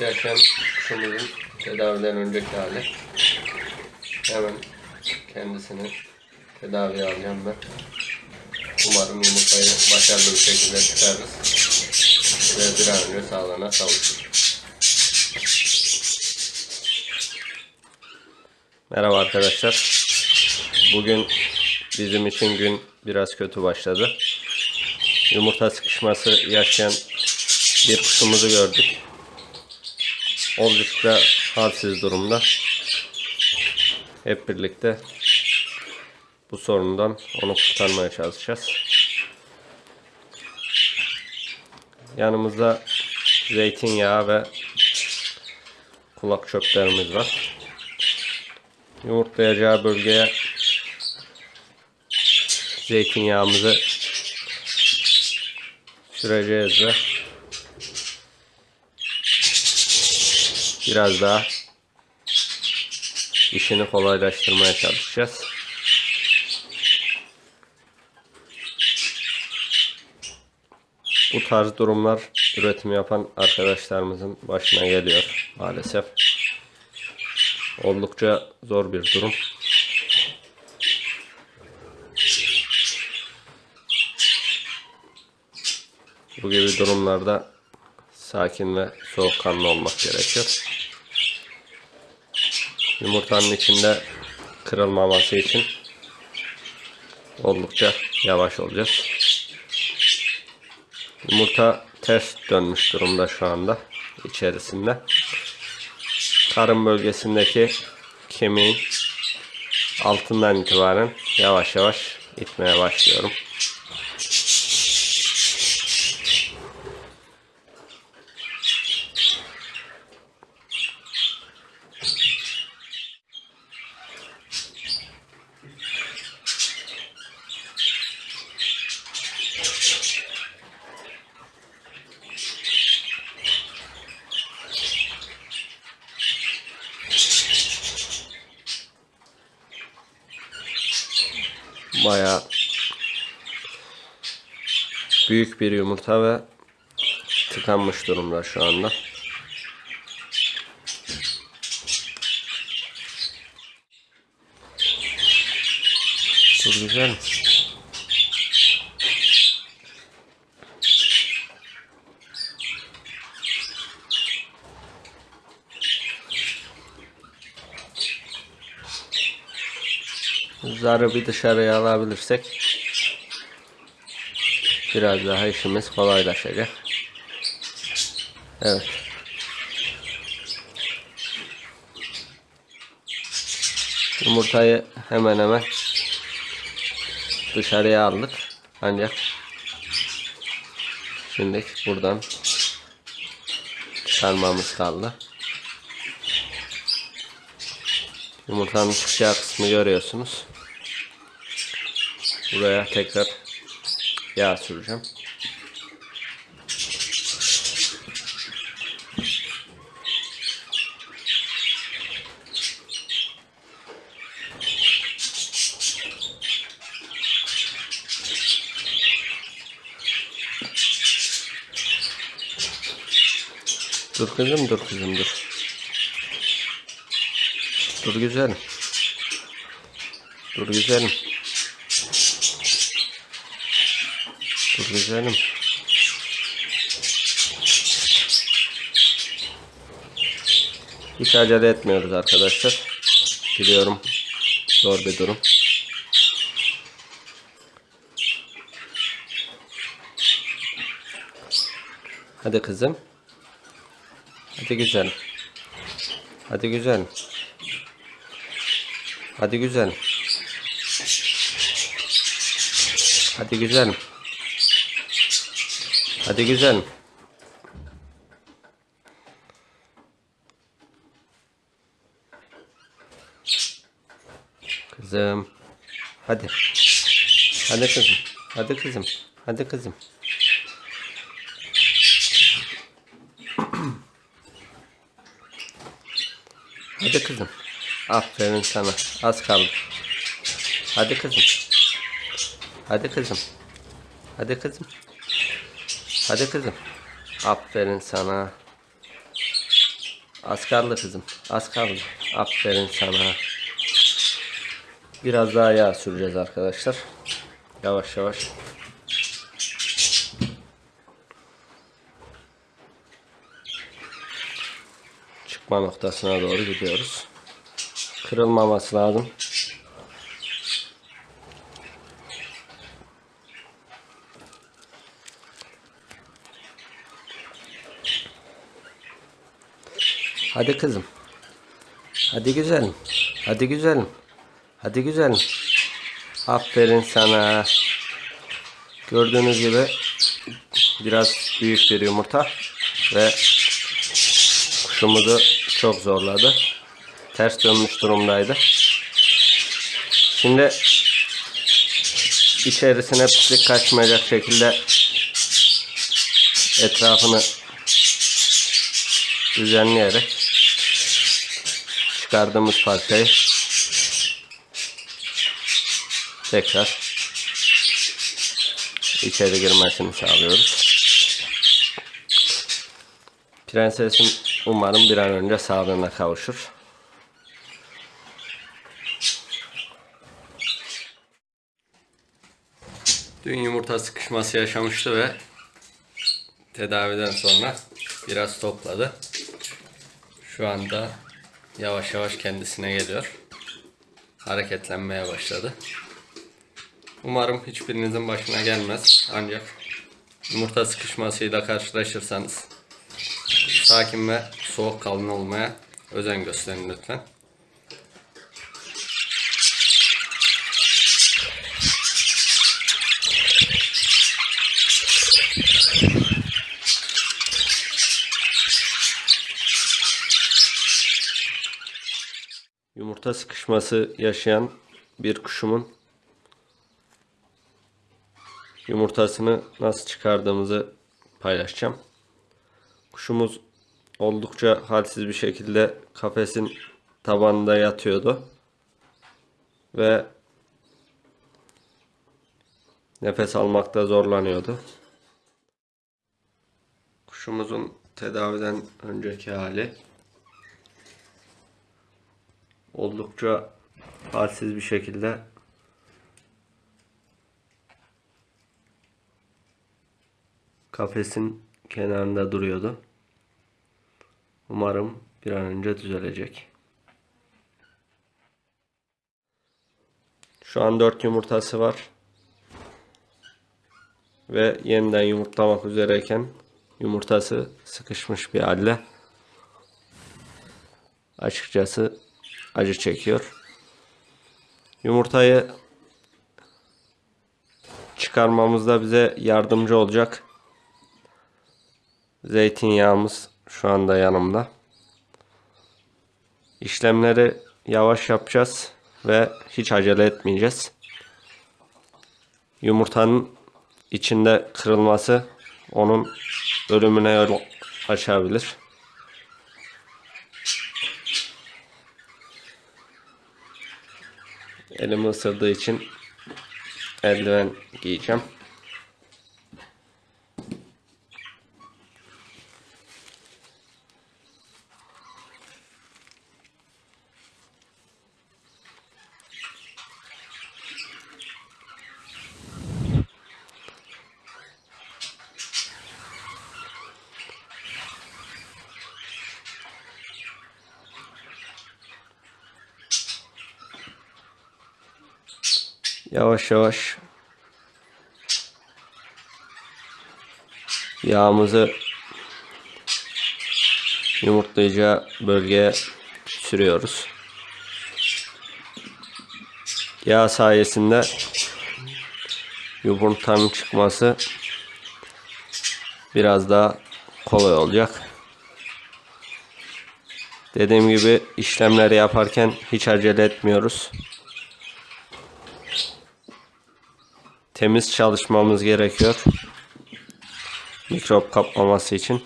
yaşayan kuşumuzun tedaviden önceki hali. Hemen kendisini tedaviye alacağım ben. Umarım yumurtayı başarılı bir şekilde çıkarırız. Ve bir an önce sağlığına kavuşur. Merhaba arkadaşlar. Bugün bizim için gün biraz kötü başladı. Yumurta sıkışması yaşayan bir kuşumuzu gördük. Oldukça halsiz durumda. Hep birlikte bu sorundan onu kurtarmaya çalışacağız. Yanımızda zeytinyağı ve kulak çöplerimiz var. Yumurtlayacağı bölgeye zeytinyağımızı süreceğiz ve biraz daha işini kolaylaştırmaya çalışacağız. Bu tarz durumlar üretim yapan arkadaşlarımızın başına geliyor maalesef. Oldukça zor bir durum. Bu gibi durumlarda sakin ve soğukkanlı olmak gerekiyor. Yumurtanın içinde kırılmaması için oldukça yavaş olacağız. Yumurta ters dönmüş durumda şu anda içerisinde. Karın bölgesindeki kemiğin altından itibaren yavaş yavaş itmeye başlıyorum. Bayağı büyük bir yumurta ve tıkanmış durumda şu anda. Çok güzel. Zarı bir dışarıya alabilirsek biraz daha işimiz kolaylaşacak. Evet. Yumurtayı hemen hemen dışarıya aldık. Ancak şimdi buradan çıkarmamız kaldı. Yumurtanın çıkacağı kısmı görüyorsunuz. Buraya tekrar yağ süreceğim. Dur kızım dur kızım dur. Dur güzelim. Dur güzelim. Güzelim. Hiç acele etmiyoruz arkadaşlar. Biliyorum zor bir durum. Hadi kızım. Hadi güzelim. Hadi güzelim. Hadi güzelim. Hadi güzelim. Hadi güzelim. Kızım. Hadi. Hadi kızım. Hadi kızım. Hadi kızım. Hadi kızım. Aferin sana. Az kaldı. Hadi kızım. Hadi kızım. Hadi kızım. Hadi kızım. Aferin sana. Az kaldı kızım. Az kaldı. Aferin sana. Biraz daha yağ süreceğiz arkadaşlar. Yavaş yavaş. Çıkma noktasına doğru gidiyoruz. Kırılmaması lazım. Hadi kızım. Hadi güzelim. Hadi güzelim. Hadi güzelim. Aferin sana. Gördüğünüz gibi biraz büyük bir yumurta ve kuşumuzu çok zorladı. Ters dönmüş durumdaydı. Şimdi içerisine pislik kaçmayacak şekilde etrafını düzenleyerek çıkardığımız parçayı tekrar içeri girmesini sağlıyoruz. Prensesim umarım bir an önce sağlığına kavuşur. Dün yumurta sıkışması yaşamıştı ve tedaviden sonra biraz topladı. Şu anda yavaş yavaş kendisine geliyor. Hareketlenmeye başladı. Umarım hiçbirinizin başına gelmez. Ancak yumurta sıkışmasıyla karşılaşırsanız sakin ve soğukkanlı olmaya özen gösterin lütfen. Yumurta sıkışması yaşayan bir kuşumun yumurtasını nasıl çıkardığımızı paylaşacağım. Kuşumuz oldukça halsiz bir şekilde kafesin tabanında yatıyordu. Ve nefes almakta zorlanıyordu. Kuşumuzun tedaviden önceki hali oldukça halsiz bir şekilde kafesin kenarında duruyordu. Umarım bir an önce düzelecek. Şu an 4 yumurtası var. Ve yeniden yumurtlamak üzereyken yumurtası sıkışmış bir halde. Açıkçası acı çekiyor. Yumurtayı çıkarmamızda bize yardımcı olacak zeytinyağımız şu anda yanımda. İşlemleri yavaş yapacağız ve hiç acele etmeyeceğiz. Yumurtanın içinde kırılması onun ölümüne yol açabilir. Elimi ısırdığı için eldiven giyeceğim. Yavaş yavaş yağımızı yumurtlayacağı bölgeye sürüyoruz. Yağ sayesinde yumurtanın çıkması biraz daha kolay olacak. Dediğim gibi işlemleri yaparken hiç acele etmiyoruz. Temiz çalışmamız gerekiyor. Mikrop kapmaması için.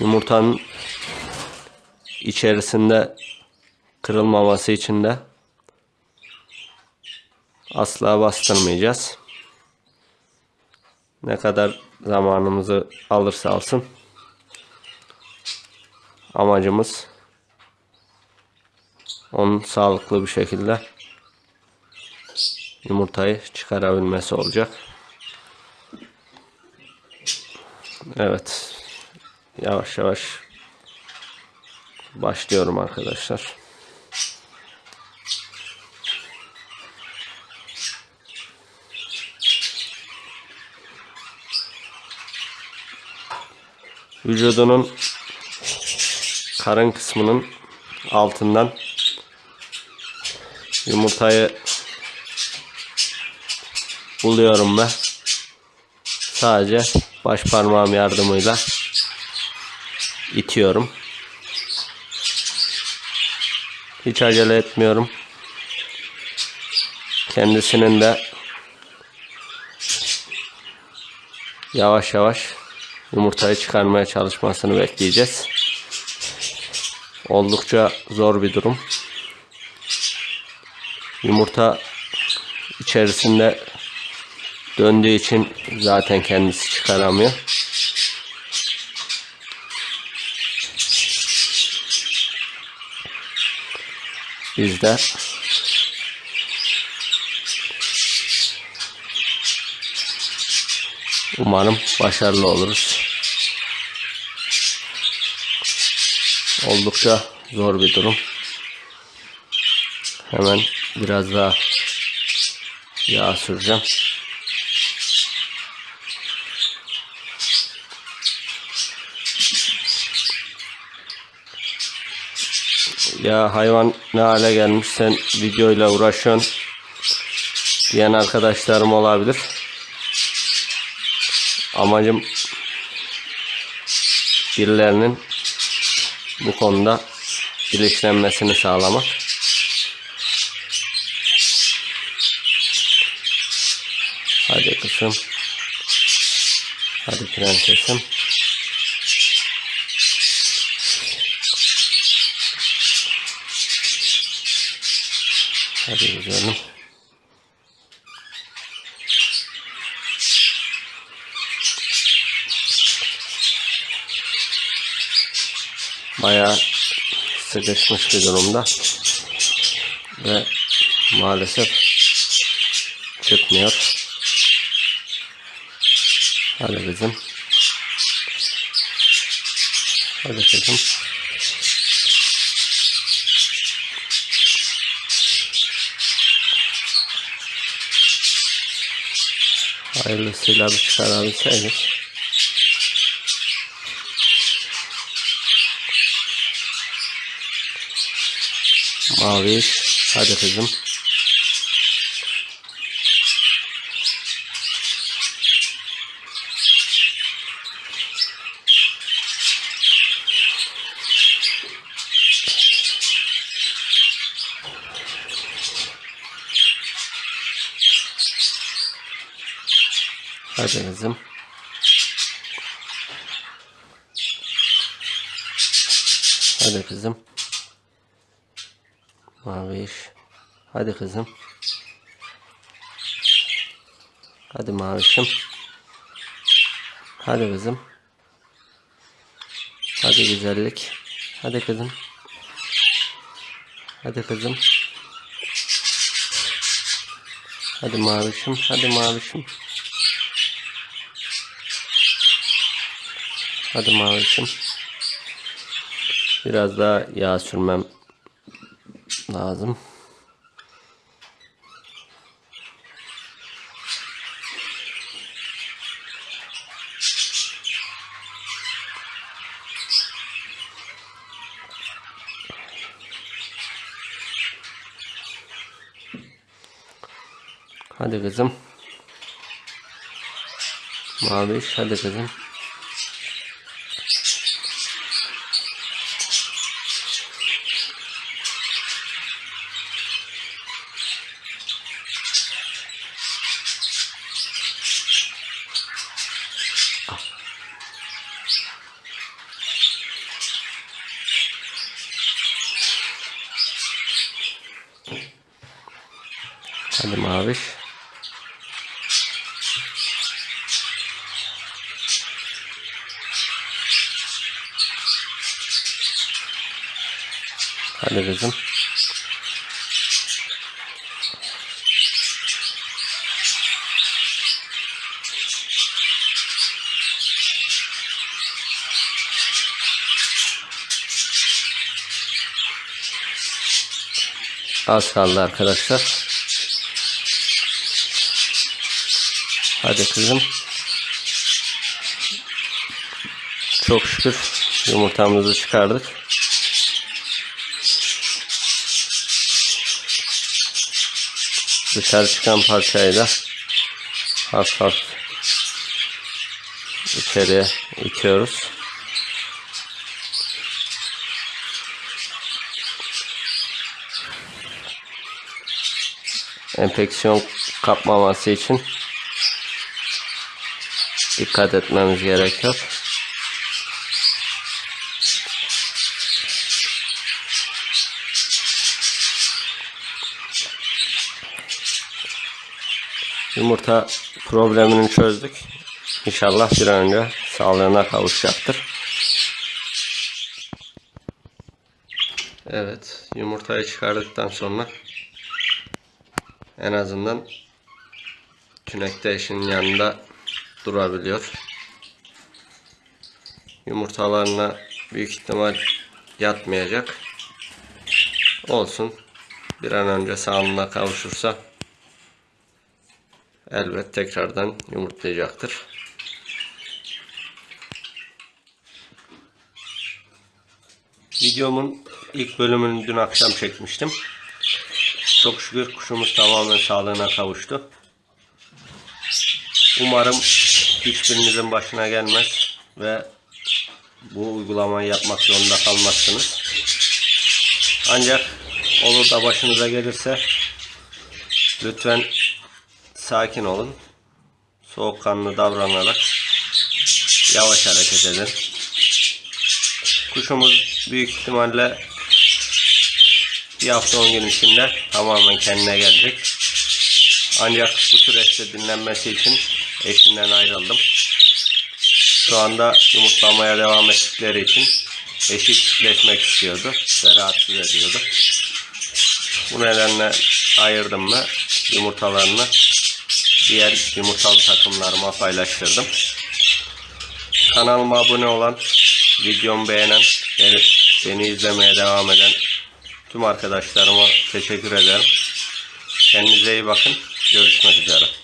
Yumurtanın içerisinde kırılmaması için de asla bastırmayacağız. Ne kadar zamanımızı alırsa alsın amacımız onun sağlıklı bir şekilde yumurtayı çıkarabilmesi olacak. Evet. Yavaş yavaş başlıyorum arkadaşlar. Vücudunun karın kısmının altından yumurtayı buluyorum ve sadece baş parmağım yardımıyla itiyorum. Hiç acele etmiyorum. Kendisinin de yavaş yavaş yumurtayı çıkarmaya çalışmasını bekleyeceğiz. Oldukça zor bir durum. Yumurta içerisinde döndüğü için zaten kendisi çıkaramıyor. Biz de umarım başarılı oluruz. Oldukça zor bir durum. Hemen biraz daha yağ süreceğim. Ya hayvan ne hale gelmiş sen videoyla uğraşıyorsun diyen arkadaşlarım olabilir. Amacım birilerinin bu konuda bilinçlenmesini sağlamak. Hadi kızım. Hadi prensesim. Hadi güzelim. Bayağı sıkışmış bir durumda. Ve maalesef çıkmıyor. Hadi kızım. Hadi kızım. Hayırlısıyla bir çıkarabilseydik. Mavi. Hadi kızım. Hadi kızım. Hadi kızım. Maviş. Hadi kızım. Hadi mavişim. Hadi kızım. Hadi güzellik. Hadi kızım. Hadi kızım. Hadi mavişim. Hadi mavişim. Hadi mavişim. Biraz daha yağ sürmem lazım. Hadi kızım. Maviş hadi kızım. Hadi maviş. Hadi kızım. Az kaldı arkadaşlar. Hadi kızım. Çok şükür yumurtamızı çıkardık. Dışarı çıkan parçayı da hafif hafif içeriye itiyoruz. Enfeksiyon kapmaması için dikkat etmemiz gerekiyor. Yumurta problemini çözdük. İnşallah bir an önce sağlığına kavuşacaktır. Evet, yumurtayı çıkardıktan sonra en azından tünekte eşinin yanında durabiliyor. Yumurtalarına büyük ihtimal yatmayacak. Olsun. Bir an önce sağlığına kavuşursa elbet tekrardan yumurtlayacaktır. Videomun ilk bölümünü dün akşam çekmiştim. Çok şükür kuşumuz tamamen sağlığına kavuştu. Umarım hiçbirinizin başına gelmez ve bu uygulamayı yapmak zorunda kalmazsınız. Ancak olur da başınıza gelirse lütfen sakin olun. Soğukkanlı davranarak yavaş hareket edin. Kuşumuz büyük ihtimalle bir hafta 10 gün içinde tamamen kendine gelecek. Ancak bu süreçte dinlenmesi için eşinden ayrıldım. Şu anda yumurtlamaya devam ettikleri için eşi çiftleşmek istiyordu ve rahatsız ediyordu. Bu nedenle ayırdım mı yumurtalarını diğer yumurtalı takımlarıma paylaştırdım. Kanalıma abone olan, videomu beğenen, beni izlemeye devam eden tüm arkadaşlarıma teşekkür ederim. Kendinize iyi bakın. Görüşmek üzere.